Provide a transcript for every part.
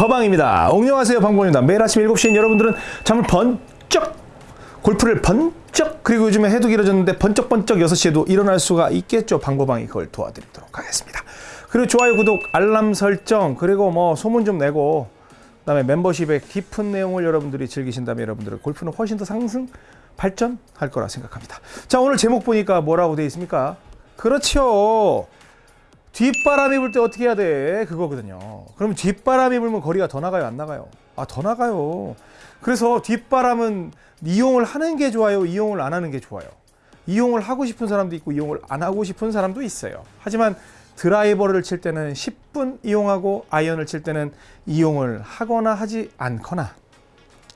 방법왕입니다. 옹녕하세요 방법입니다. 매일 아침 7시엔 여러분들은 잠을 번쩍 골프를 번쩍 그리고 요즘에 해도 길어졌는데 번쩍번쩍 6시에도 일어날 수가 있겠죠. 방법왕이 그걸 도와드리도록 하겠습니다. 그리고 좋아요 구독 알람 설정 그리고 뭐 소문 좀 내고 그 다음에 멤버십의 깊은 내용을 여러분들이 즐기신다면 여러분들은 골프는 훨씬 더 상승 발전할 거라 생각합니다. 자 오늘 제목 보니까 뭐라고 되어 있습니까? 그렇죠. 뒷바람이 불 때 어떻게 해야 돼? 그거거든요. 그럼 뒷바람이 불면 거리가 더 나가요? 안 나가요? 아, 더 나가요. 그래서 뒷바람은 이용을 하는 게 좋아요? 이용을 안 하는 게 좋아요? 이용을 하고 싶은 사람도 있고 이용을 안 하고 싶은 사람도 있어요. 하지만 드라이버를 칠 때는 10분 이용하고 아이언을 칠 때는 이용을 하거나 하지 않거나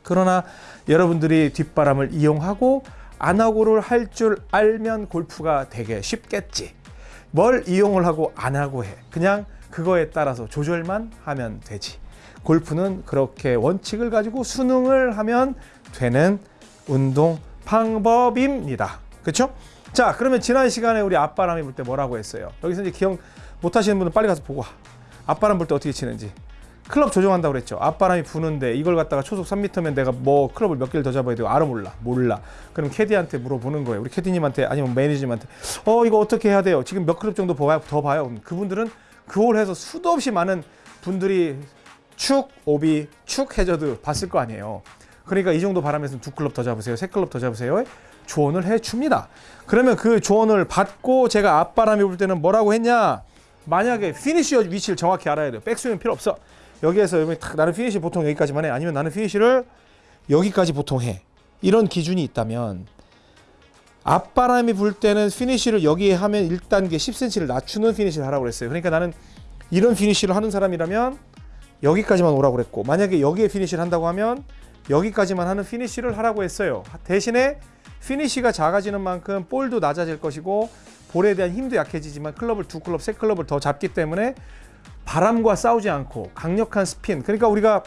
그러나 여러분들이 뒷바람을 이용하고 안 하고를 할 줄 알면 골프가 되게 쉽겠지. 뭘 이용을 하고 안 하고 해. 그냥 그거에 따라서 조절만 하면 되지. 골프는 그렇게 원칙을 가지고 수능을 하면 되는 운동 방법입니다. 그렇죠? 자, 그러면 지난 시간에 우리 앞바람이 불 때 뭐라고 했어요? 여기서 이제 기억 못 하시는 분은 빨리 가서 보고 와. 앞바람 불 때 어떻게 치는지. 클럽 조정한다고 그랬죠. 앞바람이 부는데 이걸 갖다가 초속 3m면 내가 뭐 클럽을 몇 개를 더 잡아야 되고 알아 몰라. 몰라. 그럼 캐디한테 물어보는 거예요. 우리 캐디님한테 아니면 매니저님한테 어 이거 어떻게 해야 돼요? 지금 몇 클럽 정도? 더 봐요. 그분들은 그걸 해서 수도 없이 많은 분들이 축, 오비, 축 해저드 봤을 거 아니에요. 그러니까 이 정도 바람에서는 두 클럽 더 잡으세요. 세 클럽 더 잡으세요. 조언을 해 줍니다. 그러면 그 조언을 받고 제가 앞바람이 불 때는 뭐라고 했냐? 만약에 피니시 위치를 정확히 알아야 돼요. 백스윙은 필요 없어. 여기에서 여기 딱 나는 피니시 보통 여기까지만 해. 아니면 나는 피니시를 여기까지 보통 해. 이런 기준이 있다면 앞바람이 불 때는 피니시를 여기에 하면 1단계 10cm를 낮추는 피니시를 하라고 그랬어요. 그러니까 나는 이런 피니시를 하는 사람이라면 여기까지만 오라고 그랬고 만약에 여기에 피니시를 한다고 하면 여기까지만 하는 피니시를 하라고 했어요. 대신에 피니시가 작아지는 만큼 볼도 낮아질 것이고 볼에 대한 힘도 약해지지만 클럽을 두 클럽, 세 클럽을 더 잡기 때문에 바람과 싸우지 않고 강력한 스핀. 그러니까 우리가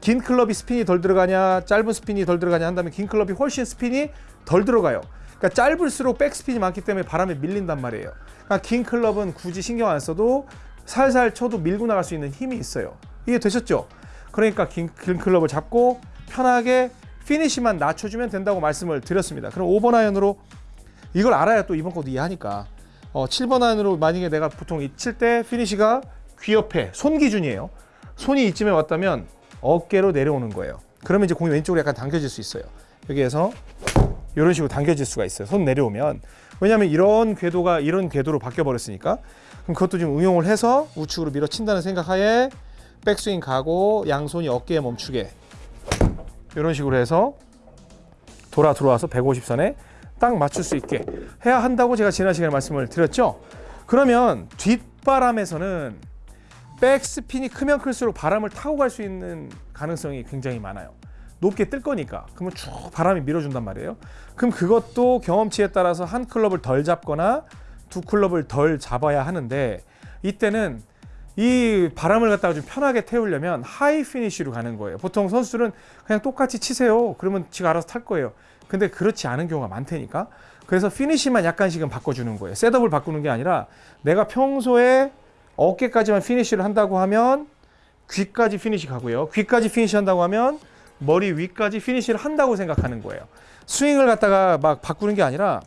긴 클럽이 스핀이 덜 들어가냐 짧은 스핀이 덜 들어가냐 한다면 긴 클럽이 훨씬 스핀이 덜 들어가요. 그러니까 짧을수록 백스핀이 많기 때문에 바람에 밀린단 말이에요. 그러니까 긴 클럽은 굳이 신경 안 써도 살살 쳐도 밀고 나갈 수 있는 힘이 있어요. 이해 되셨죠? 그러니까 긴, 긴 클럽을 잡고 편하게 피니시만 낮춰주면 된다고 말씀을 드렸습니다. 그럼 5번 아이언으로 이걸 알아야 또 이번 것도 이해하니까. 어, 7번 아이언으로 만약에 내가 보통 칠 때 피니시가 귀 옆에 손 기준이에요. 손이 이쯤에 왔다면 어깨로 내려오는 거예요. 그러면 이제 공이 왼쪽으로 약간 당겨질 수 있어요. 여기에서 이런 식으로 당겨질 수가 있어요. 손 내려오면. 왜냐하면 이런 궤도가 이런 궤도로 바뀌어 버렸으니까. 그럼 그것도 좀 응용을 해서 우측으로 밀어친다는 생각하에 백스윙 가고 양손이 어깨에 멈추게 이런 식으로 해서 돌아 들어와서 150선에 딱 맞출 수 있게 해야 한다고 제가 지난 시간에 말씀을 드렸죠. 그러면 뒷바람에서는 백스핀이 크면 클수록 바람을 타고 갈 수 있는 가능성이 굉장히 많아요. 높게 뜰 거니까. 그러면 쭉 바람이 밀어준단 말이에요. 그럼 그것도 경험치에 따라서 한 클럽을 덜 잡거나 두 클럽을 덜 잡아야 하는데 이때는 이 바람을 갖다가 좀 편하게 태우려면 high finish로 가는 거예요. 보통 선수들은 그냥 똑같이 치세요. 그러면 지가 알아서 탈 거예요. 근데 그렇지 않은 경우가 많다니까. 그래서 피니쉬만 약간씩은 바꿔주는 거예요. setup을 바꾸는 게 아니라 내가 평소에 어깨까지만 피니쉬를 한다고 하면 귀까지 피니쉬 가고요. 귀까지 피니쉬 한다고 하면 머리 위까지 피니쉬를 한다고 생각하는 거예요. 스윙을 갖다가 막 바꾸는 게 아니라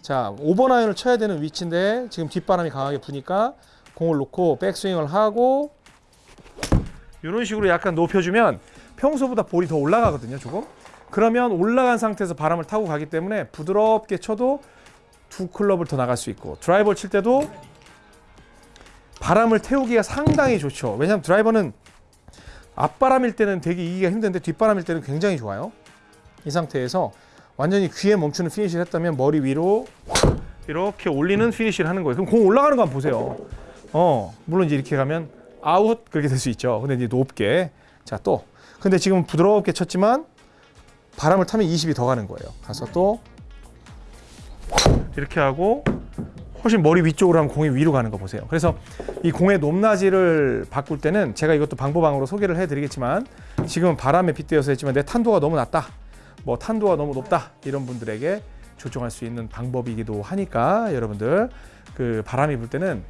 자 5번 아이언을 쳐야 되는 위치인데 지금 뒷바람이 강하게 부니까 공을 놓고 백스윙을 하고 이런 식으로 약간 높여주면 평소보다 볼이 더 올라가거든요 조금 그러면 올라간 상태에서 바람을 타고 가기 때문에 부드럽게 쳐도 두 클럽을 더 나갈 수 있고 드라이버를 칠 때도 바람을 태우기가 상당히 좋죠. 왜냐하면 드라이버는 앞바람일 때는 되게 이기가 힘든데 뒷바람일 때는 굉장히 좋아요. 이 상태에서 완전히 귀에 멈추는 피니쉬를 했다면 머리 위로 이렇게 올리는 피니쉬를 하는 거예요. 그럼 공 올라가는 거 한번 보세요. 어 물론 이제 이렇게 가면 아웃 그렇게 될 수 있죠. 근데 이제 높게. 자 또. 근데 지금 부드럽게 쳤지만 바람을 타면 20이 더 가는 거예요. 가서 또 이렇게 하고 훨씬 머리 위쪽으로 하면 공이 위로 가는 거 보세요. 그래서 이 공의 높낮이를 바꿀 때는 제가 이것도 방법왕으로 소개를 해드리겠지만 지금은 바람에 빗대어서 했지만 내 탄도가 너무 낮다. 뭐 탄도가 너무 높다. 이런 분들에게 조정할 수 있는 방법이기도 하니까 여러분들 그 바람이 불 때는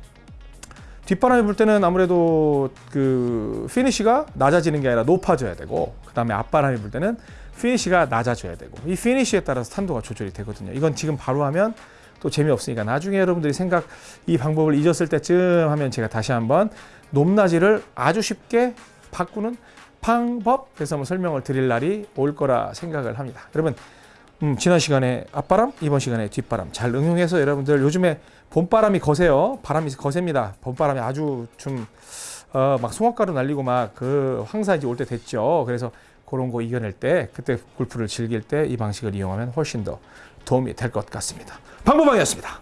뒷바람이 불 때는 아무래도 그 피니시가 낮아지는 게 아니라 높아져야 되고 그 다음에 앞바람이 불 때는 피니시가 낮아져야 되고 이 피니시에 따라서 탄도가 조절이 되거든요. 이건 지금 바로 하면 또 재미없으니까 나중에 여러분들이 생각 이 방법을 잊었을 때쯤 하면 제가 다시 한번 높낮이를 아주 쉽게 바꾸는 방법 그래서 한번 설명을 드릴 날이 올 거라 생각을 합니다. 여러분 음, 지난 시간에 앞바람, 이번 시간에 뒷바람 잘 응용해서 여러분들 요즘에 봄바람이 거세요. 바람이 거셉니다. 봄바람이 아주 좀 어, 막 송화가루 날리고 막 그 황사 이제 올 때 됐죠. 그래서 그런 거 이겨낼 때 그때 골프를 즐길 때 이 방식을 이용하면 훨씬 더 도움이 될 것 같습니다. 방법방이었습니다.